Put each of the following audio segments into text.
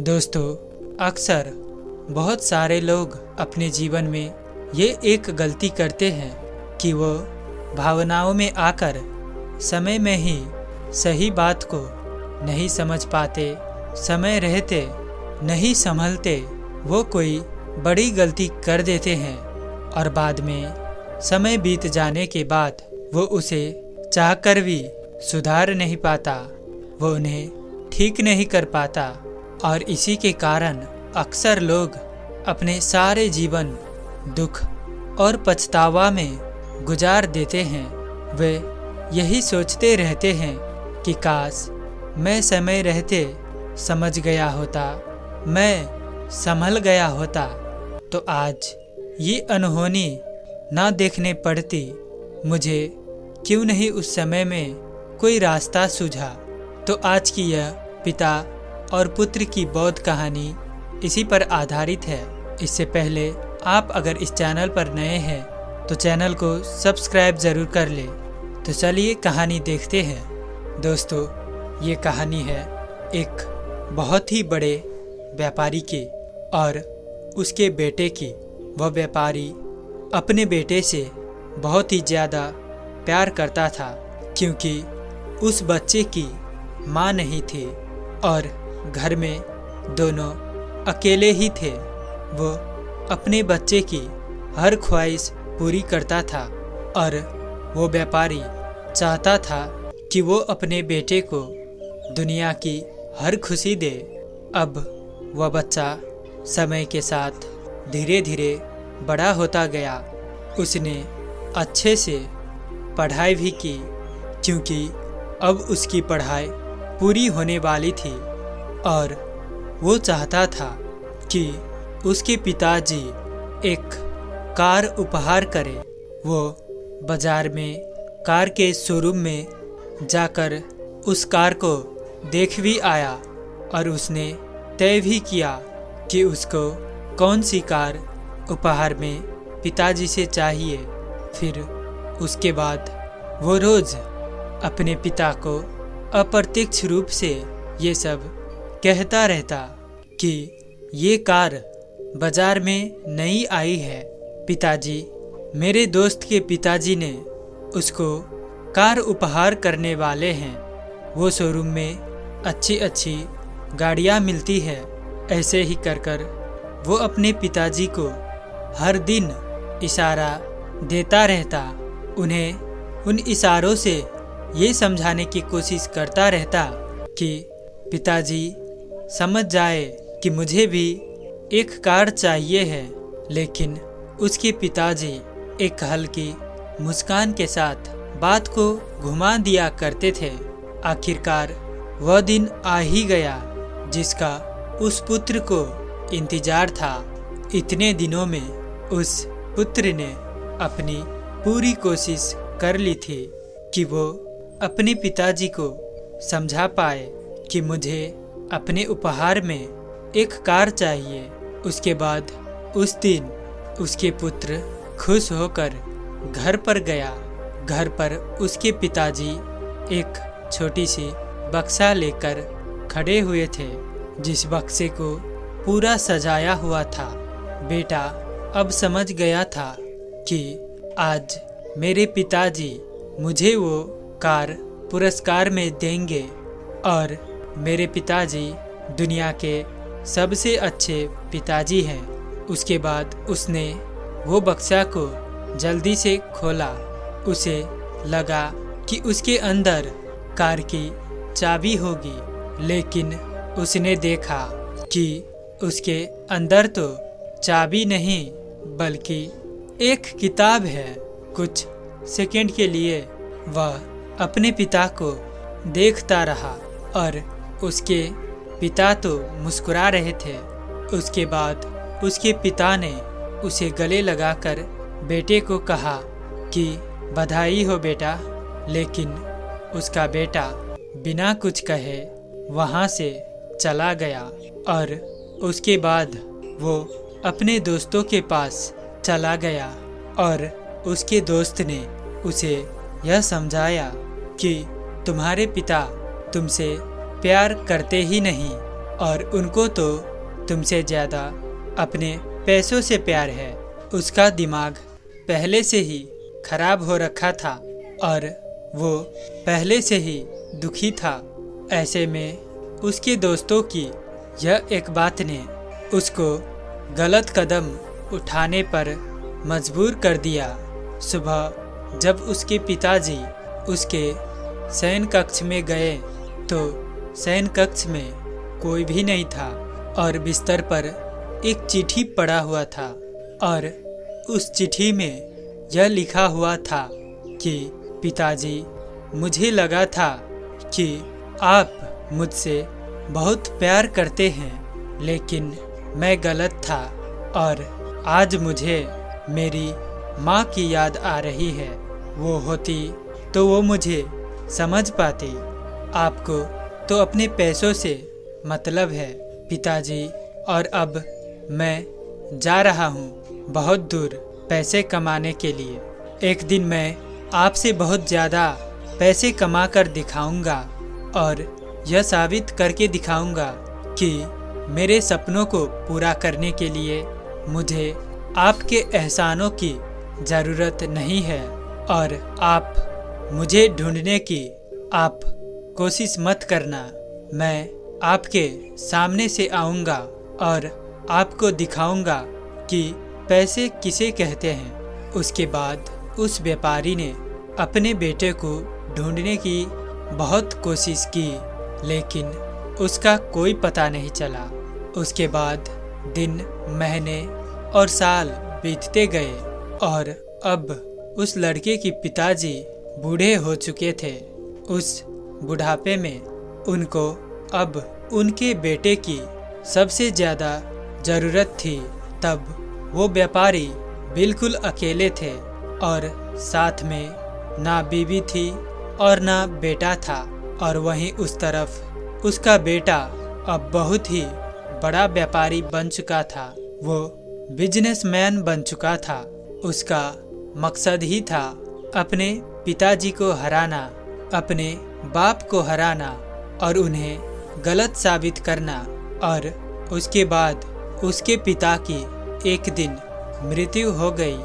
दोस्तों, अक्सर बहुत सारे लोग अपने जीवन में ये एक गलती करते हैं कि वो भावनाओं में आकर समय में ही सही बात को नहीं समझ पाते, समय रहते, नहीं संभलते, वो कोई बड़ी गलती कर देते हैं और बाद में समय बीत जाने के बाद वो उसे चाहकर भी सुधार नहीं पाता, वो उन्हें ठीक नहीं कर पाता। और इसी के कारण अक्सर लोग अपने सारे जीवन दुख और पछतावा में गुजार देते हैं। वे यही सोचते रहते हैं कि काश मैं समय रहते समझ गया होता, मैं संभल गया होता। तो आज ये अनहोनी ना देखने पड़ती, मुझे क्यों नहीं उस समय में कोई रास्ता सूझा। तो आज की यह पिता और पुत्र की बौद्ध कहानी इसी पर आधारित है। इससे पहले आप अगर इस चैनल पर नए हैं तो चैनल को सब्सक्राइब ज़रूर कर ले। तो चलिए कहानी देखते हैं। दोस्तों, ये कहानी है एक बहुत ही बड़े व्यापारी की और उसके बेटे की। वह व्यापारी अपने बेटे से बहुत ही ज़्यादा प्यार करता था, क्योंकि उस बच्चे की माँ नहीं थी और घर में दोनों अकेले ही थे। वो अपने बच्चे की हर ख्वाहिश पूरी करता था और वो व्यापारी चाहता था कि वो अपने बेटे को दुनिया की हर खुशी दे। अब वह बच्चा समय के साथ धीरे धीरे बड़ा होता गया। उसने अच्छे से पढ़ाई भी की, क्योंकि अब उसकी पढ़ाई पूरी होने वाली थी। और वो चाहता था कि उसके पिताजी एक कार उपहार करें। वो बाज़ार में कार के शोरूम में जाकर उस कार को देख भी आया और उसने तय भी किया कि उसको कौन सी कार उपहार में पिताजी से चाहिए। फिर उसके बाद वो रोज़ अपने पिता को अप्रत्यक्ष रूप से ये सब कहता रहता कि ये कार बाज़ार में नई आई है। पिताजी, मेरे दोस्त के पिताजी ने उसको कार उपहार करने वाले हैं। वो शोरूम में अच्छी अच्छी गाड़ियाँ मिलती है, ऐसे ही कर कर वो अपने पिताजी को हर दिन इशारा देता रहता। उन्हें उन इशारों से ये समझाने की कोशिश करता रहता कि पिताजी समझ जाए कि मुझे भी एक कार चाहिए है, लेकिन उसके पिताजी एक हल्की मुस्कान के साथ बात को घुमा दिया करते थे। आखिरकार वह दिन आ ही गया, जिसका उस पुत्र को इंतज़ार था। इतने दिनों में उस पुत्र ने अपनी पूरी कोशिश कर ली थी कि वो अपने पिताजी को समझा पाए कि मुझे अपने उपहार में एक कार चाहिए। उसके बाद उस दिन उसके पुत्र खुश होकर घर पर गया। घर पर उसके पिताजी एक छोटी सी बक्सा लेकर खड़े हुए थे, जिस बक्से को पूरा सजाया हुआ था। बेटा अब समझ गया था कि आज मेरे पिताजी मुझे वो कार पुरस्कार में देंगे और मेरे पिताजी दुनिया के सबसे अच्छे पिताजी हैं। उसके बाद उसने वो बक्सा को जल्दी से खोला। उसे लगा कि उसके अंदर कार की चाबी होगी, लेकिन उसने देखा कि उसके अंदर तो चाबी नहीं, बल्कि एक किताब है। कुछ सेकंड के लिए वह अपने पिता को देखता रहा और उसके पिता तो मुस्कुरा रहे थे। उसके बाद उसके पिता ने उसे गले लगाकर बेटे को कहा कि, बधाई हो बेटा, लेकिन उसका बेटा बिना कुछ कहे वहाँ से चला गया और उसके बाद वो अपने दोस्तों के पास चला गया और उसके दोस्त ने उसे यह समझाया कि, तुम्हारे पिता तुमसे प्यार करते ही नहीं, और उनको तो तुमसे ज़्यादा अपने पैसों से प्यार है। उसका दिमाग पहले से ही खराब हो रखा था, और वो पहले से ही दुखी था। ऐसे में उसके दोस्तों की यह एक बात ने उसको गलत कदम उठाने पर मजबूर कर दिया। सुबह जब उसके पिताजी उसके शयन कक्ष में गए तो शयन कक्ष में कोई भी नहीं था और बिस्तर पर एक चिट्ठी पड़ा हुआ था और उस चिट्ठी में यह लिखा हुआ था कि, पिताजी, मुझे लगा था कि आप मुझसे बहुत प्यार करते हैं, लेकिन मैं गलत था और आज मुझे मेरी माँ की याद आ रही है। वो होती तो वो मुझे समझ पाती। आपको तो अपने पैसों से मतलब है, पिताजी। और अब मैं जा रहा हूँ बहुत दूर पैसे कमाने के लिए। एक दिन मैं आपसे बहुत ज़्यादा पैसे कमा कर दिखाऊँगा और यह साबित करके दिखाऊँगा कि मेरे सपनों को पूरा करने के लिए मुझे आपके एहसानों की ज़रूरत नहीं है और आप मुझे ढूँढने की आप कोशिश मत करना। मैं आपके सामने से आऊँगा और आपको दिखाऊँगा कि पैसे किसे कहते हैं। उसके बाद उस व्यापारी ने अपने बेटे को ढूँढने की बहुत कोशिश की, लेकिन उसका कोई पता नहीं चला। उसके बाद दिन, महीने और साल बीतते गए और अब उस लड़के की पिताजी बूढ़े हो चुके थे। उस बुढ़ापे में उनको अब उनके बेटे की सबसे ज़्यादा ज़रूरत थी, तब वो व्यापारी बिल्कुल अकेले थे और साथ में ना बीवी थी और ना बेटा था और वहीं उस तरफ़ उसका बेटा अब बहुत ही बड़ा व्यापारी बन चुका था। वो बिजनेसमैन बन चुका था। उसका मकसद ही था अपने पिताजी को हराना अपने बाप को हराना और उन्हें गलत साबित करना और उसके बाद उसके पिता की एक दिन मृत्यु हो गई।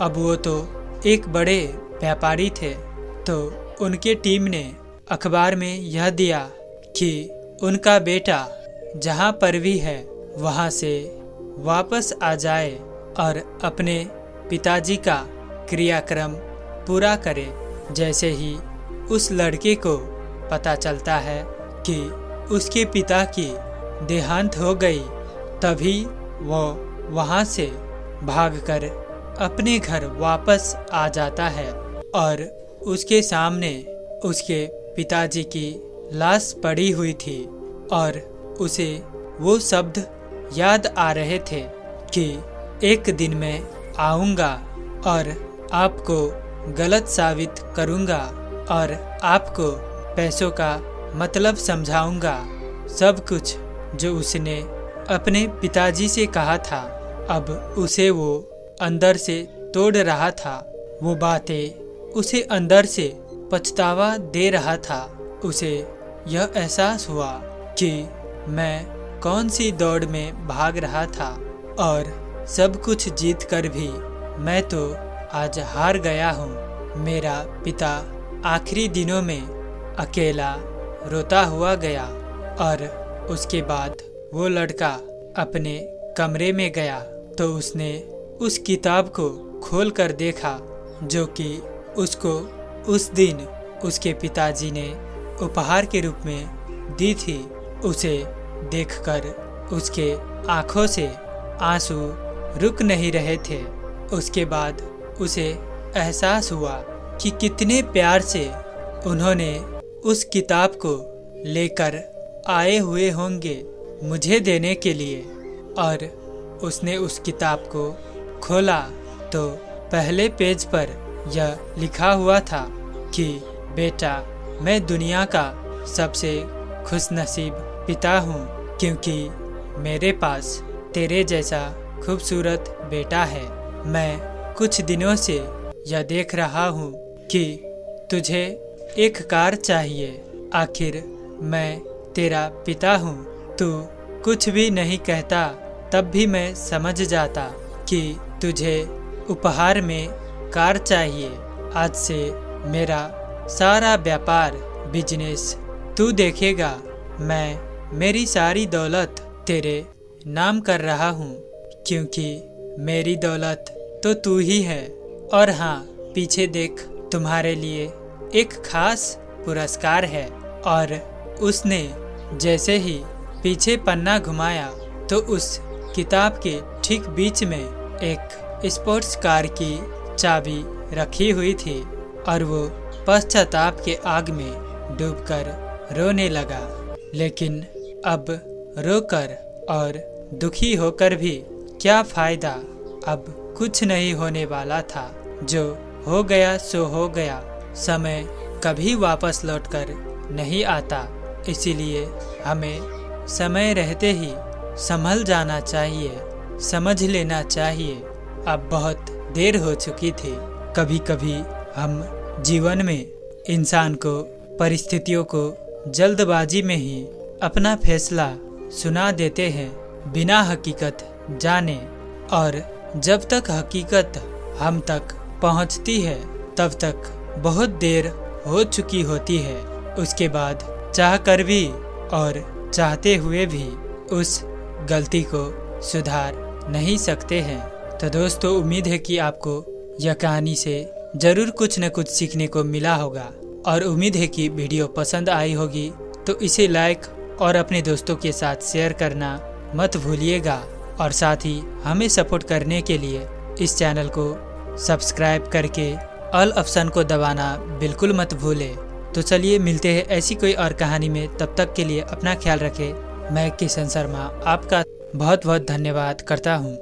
अब वो तो एक बड़े व्यापारी थे तो उनके टीम ने अखबार में यह दिया कि उनका बेटा जहाँ पर भी है, वहाँ से वापस आ जाए और अपने पिताजी का क्रियाक्रम पूरा करे, जैसे ही उस लड़के को पता चलता है कि उसके पिता की देहांत हो गई, तभी वो वहाँ से भागकर अपने घर वापस आ जाता है और उसके सामने उसके पिताजी की लाश पड़ी हुई थी और उसे वो शब्द याद आ रहे थे कि एक दिन मैं आऊँगा और आपको गलत साबित करूँगा। और आपको पैसों का मतलब समझाऊँगा। सब कुछ जो उसने अपने पिताजी से कहा था, अब उसे वो अंदर से तोड़ रहा था। वो बातें उसे अंदर से पछतावा दे रहा था। उसे यह एहसास हुआ कि मैं कौन सी दौड़ में भाग रहा था और सब कुछ जीत कर भी मैं तो आज हार गया हूँ। मेरा पिता आखिरी दिनों में अकेला रोता हुआ गया और उसके बाद वो लड़का अपने कमरे में गया तो उसने उस किताब को खोल कर देखा जो कि उसको उस दिन उसके पिताजी ने उपहार के रूप में दी थी। उसे देखकर उसके आँखों से आँसू रुक नहीं रहे थे। उसके बाद उसे एहसास हुआ कि कितने प्यार से उन्होंने उस किताब को लेकर आए हुए होंगे मुझे देने के लिए। और उसने उस किताब को खोला तो पहले पेज पर यह लिखा हुआ था कि, बेटा, मैं दुनिया का सबसे खुशनसीब पिता हूँ, क्योंकि मेरे पास तेरे जैसा खूबसूरत बेटा है। मैं कुछ दिनों से यह देख रहा हूँ कि तुझे एक कार चाहिए। आखिर मैं तेरा पिता हूँ। तू कुछ भी नहीं कहता, तब भी मैं समझ जाता कि तुझे उपहार में कार चाहिए। आज से मेरा सारा व्यापार बिज़नेस तू देखेगा। मैं मेरी सारी दौलत तेरे नाम कर रहा हूँ, क्योंकि मेरी दौलत तो तू ही है। और हाँ पीछे देख तुम्हारे लिए एक खास पुरस्कार है। और उसने जैसे ही पीछे पन्ना घुमाया तो उस किताब के ठीक बीच में एक स्पोर्ट्स कार की चाबी रखी हुई थी और वो पश्चाताप के आग में डूबकर रोने लगा। लेकिन अब रोकर और दुखी होकर भी क्या फ़ायदा? अब कुछ नहीं होने वाला था, जो हो गया सो हो गया। समय कभी वापस लौटकर नहीं आता। इसीलिए हमें समय रहते ही संभल जाना चाहिए, समझ लेना चाहिए। अब बहुत देर हो चुकी थी। कभी कभी हम जीवन में इंसान को, परिस्थितियों को जल्दबाजी में ही अपना फैसला सुना देते हैं बिना हकीकत जाने। और जब तक हकीकत हम तक पहुँचती है, तब तक बहुत देर हो चुकी होती है। उसके बाद चाह कर भी और चाहते हुए भी उस गलती को सुधार नहीं सकते हैं। तो दोस्तों, उम्मीद है कि आपको यह कहानी से ज़रूर कुछ न कुछ सीखने को मिला होगा। और उम्मीद है कि वीडियो पसंद आई होगी तो इसे लाइक और अपने दोस्तों के साथ शेयर करना मत भूलिएगा। और साथ ही हमें सपोर्ट करने के लिए इस चैनल को सब्सक्राइब करके ऑल ऑप्शन को दबाना बिल्कुल मत भूले। तो चलिए मिलते हैं ऐसी कोई और कहानी में। तब तक के लिए अपना ख्याल रखें। मैं किशन शर्मा, आपका बहुत बहुत धन्यवाद करता हूँ।